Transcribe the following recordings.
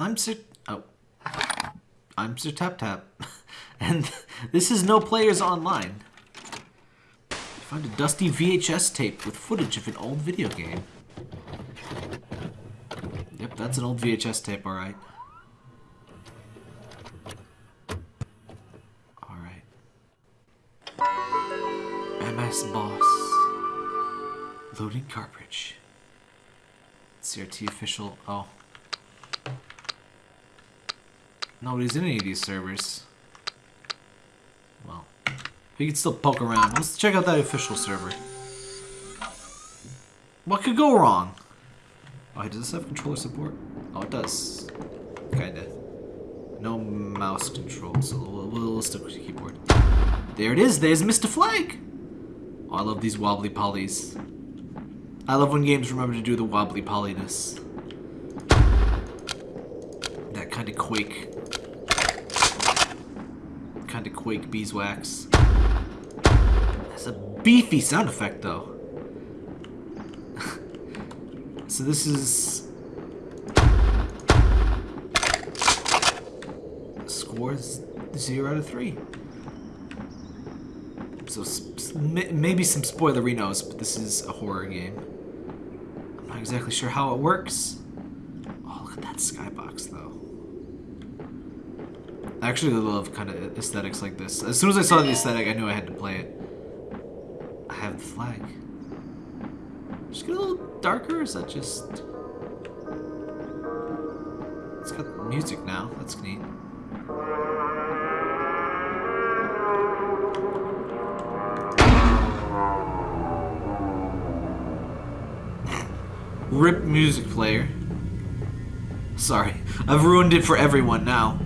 I'm Sir. Oh. I'm Sir Tap Tap. and this is No Players Online. I found a dusty VHS tape with footage of an old video game. Yep, that's an old VHS tape, alright. Alright. MS Boss. Loading cartridge. CRT official. Oh. Nobody's in any of these servers. Well, we can still poke around. Let's check out that official server. What could go wrong? Oh, does this have controller support? Oh, it does. Kinda. No mouse control, so we'll, we'll stick with the keyboard. There it is, there's Mr. Flag! Oh, I love these wobbly polys. I love when games remember to do the wobbly polyness. That kind of quake. Kind of quake beeswax. That's a beefy sound effect, though. so this is... Scores 0 out of 3. So maybe some spoilerinos, but this is a horror game. I'm not exactly sure how it works. Oh, look at that skybox, though. I actually love kind of aesthetics like this. As soon as I saw the aesthetic, I knew I had to play it. I have the flag. Just get a little darker, or is that just... It's got music now, that's neat. Rip music player. Sorry, I've ruined it for everyone now.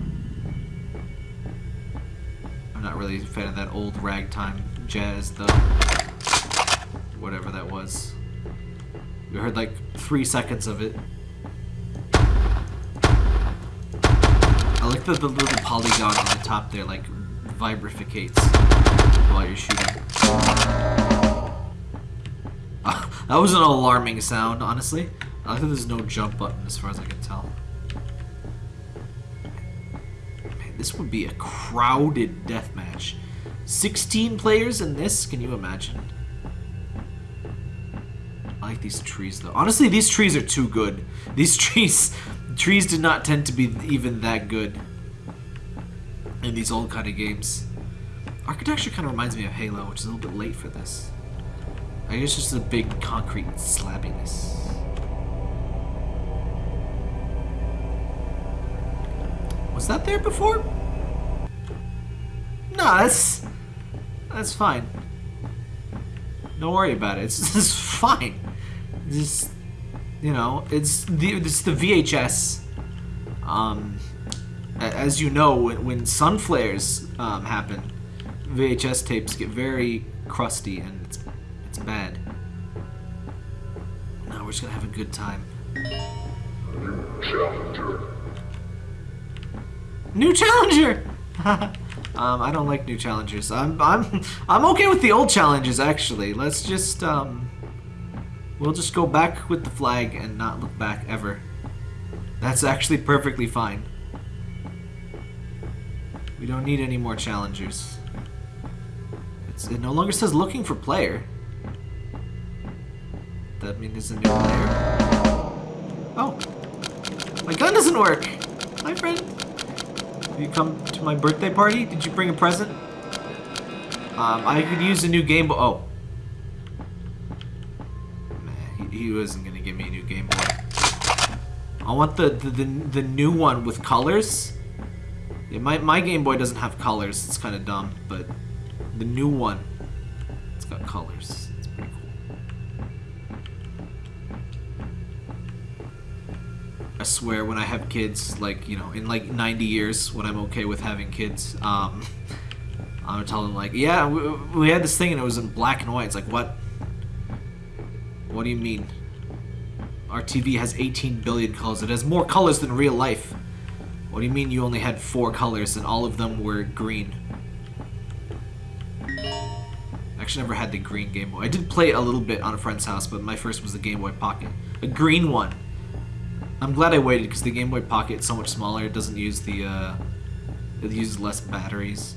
Really a fan of that old ragtime jazz, though. Whatever that was. We heard like three seconds of it. I like that the little polygon on the top there, like, vibrificates while you're shooting. That was an alarming sound, honestly. I like that there's no jump button as far as I can tell. This would be a crowded deathmatch. 16 players in this? Can you imagine? I like these trees, though. Honestly, these trees are too good. These trees... Trees did not tend to be even that good in these old kind of games. Architecture kind of reminds me of Halo, which is a little bit late for this. I guess just a big concrete slabbiness. Was that there before? No, that's that's fine. Don't worry about it. It's just fine. It's just you know, it's the it's the VHS. Um, as you know, when, when sun flares um, happen, VHS tapes get very crusty and it's it's bad. Now we're just gonna have a good time. New challenger. New challenger. um, I don't like new challenges. I'm I'm I'm okay with the old challenges actually. Let's just um we'll just go back with the flag and not look back ever. That's actually perfectly fine. We don't need any more challengers. It's, it no longer says looking for player that means there's a new player? Oh! My gun doesn't work! Hi, friend! You come to my birthday party? Did you bring a present? Um, I could use a new Game Boy. Oh. Man, he, he wasn't gonna give me a new Game Boy. I want the, the, the, the new one with colors. Yeah, my, my Game Boy doesn't have colors. It's kind of dumb, but the new one, it's got colors. I swear when I have kids, like, you know, in like 90 years, when I'm okay with having kids, um, I'm gonna tell them, like, yeah, we, we had this thing and it was in black and white. It's like, what? What do you mean? Our TV has 18 billion colors. It has more colors than real life. What do you mean you only had four colors and all of them were green? I actually never had the green Game Boy. I did play a little bit on a friend's house, but my first was the Game Boy Pocket. A green one. I'm glad I waited because the Game Boy Pocket is so much smaller. It doesn't use the, uh, it uses less batteries.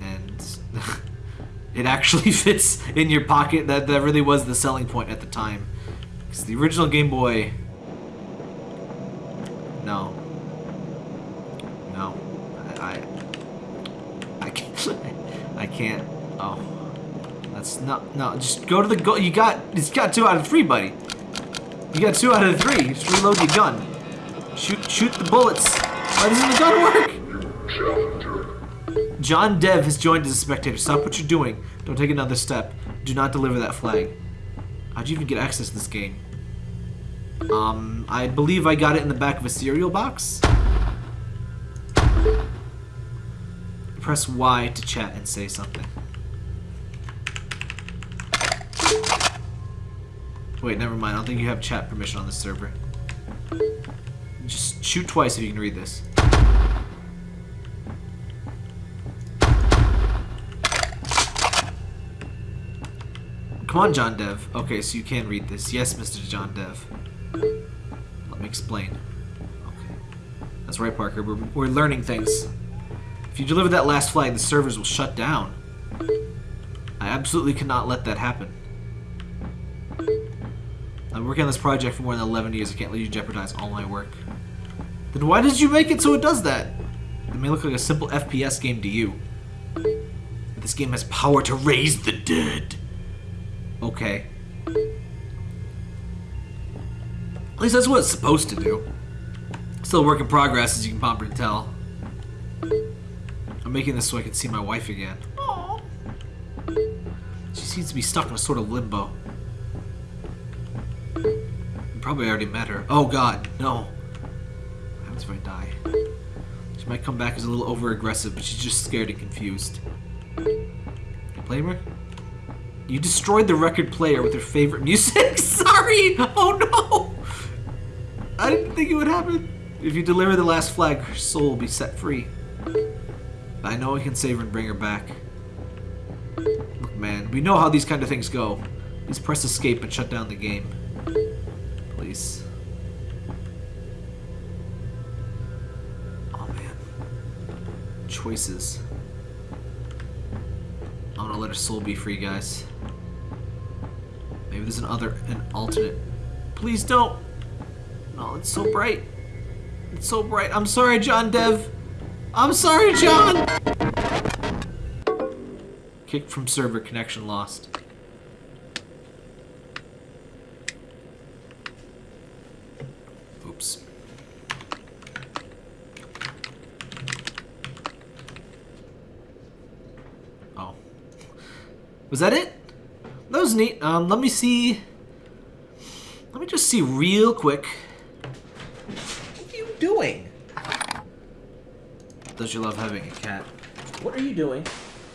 And it actually fits in your pocket. That, that really was the selling point at the time. Because the original Game Boy... No. No. I... I, I can't... I can't... Oh. That's not... No, just go to the go... You got... It's got two out of three, buddy. You got two out of three. Just reload your gun. Shoot, shoot the bullets. Why doesn't the gun work? John Dev has joined as a spectator. Stop what you're doing. Don't take another step. Do not deliver that flag. How'd you even get access to this game? Um, I believe I got it in the back of a cereal box. Press Y to chat and say something. Wait, never mind. I don't think you have chat permission on this server. Just shoot twice if you can read this. Come on, John Dev. Okay, so you can read this. Yes, Mr. John Dev. Let me explain. Okay. That's right, Parker. We're, we're learning things. If you deliver that last flag, the servers will shut down. I absolutely cannot let that happen. I'm working on this project for more than 11 years. I can't let you jeopardize all my work. Then why did you make it so it does that? It may look like a simple FPS game to you. But this game has power to raise the dead. Okay. At least that's what it's supposed to do. Still a work in progress, as you can probably tell. I'm making this so I can see my wife again. Aww. She seems to be stuck in a sort of limbo probably already met her. Oh god, no. What happens if I die? She might come back as a little over-aggressive, but she's just scared and confused. Play her? You destroyed the record player with her favorite music? Sorry! Oh no! I didn't think it would happen. If you deliver the last flag, her soul will be set free. I know I can save her and bring her back. Look, man, we know how these kind of things go. Just press escape and shut down the game please. Oh man. Choices. I'm gonna let her soul be free, guys. Maybe there's another, an alternate. Please don't. No, it's so bright. It's so bright. I'm sorry, John Dev. I'm sorry, John. Kicked from server, connection lost. Oops. Oh. Was that it? That was neat. Um, let me see. Let me just see real quick. What are you doing? Does you love having a cat? What are you doing?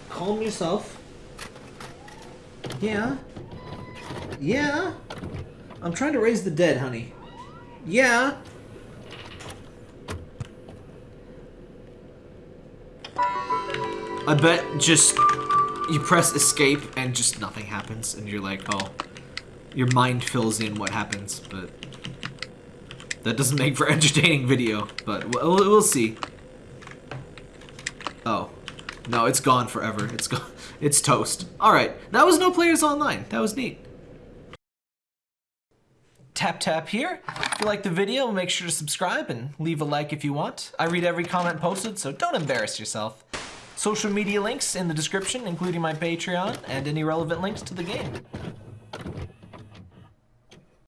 Calm yourself. Yeah. Yeah. I'm trying to raise the dead, honey. Yeah. I bet just you press escape and just nothing happens and you're like, oh, your mind fills in what happens, but that doesn't make for entertaining video, but we'll, we'll see. Oh. No, it's gone forever. It's gone. It's toast. Alright, that was No Players Online. That was neat tap tap here. If you like the video, make sure to subscribe and leave a like if you want. I read every comment posted, so don't embarrass yourself. Social media links in the description, including my Patreon and any relevant links to the game.